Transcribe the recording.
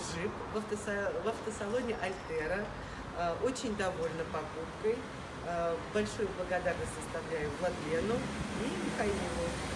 джип в, автосалоне, в автосалоне Альтера. Э, очень довольна покупкой. Э, большую благодарность составляю Владлену и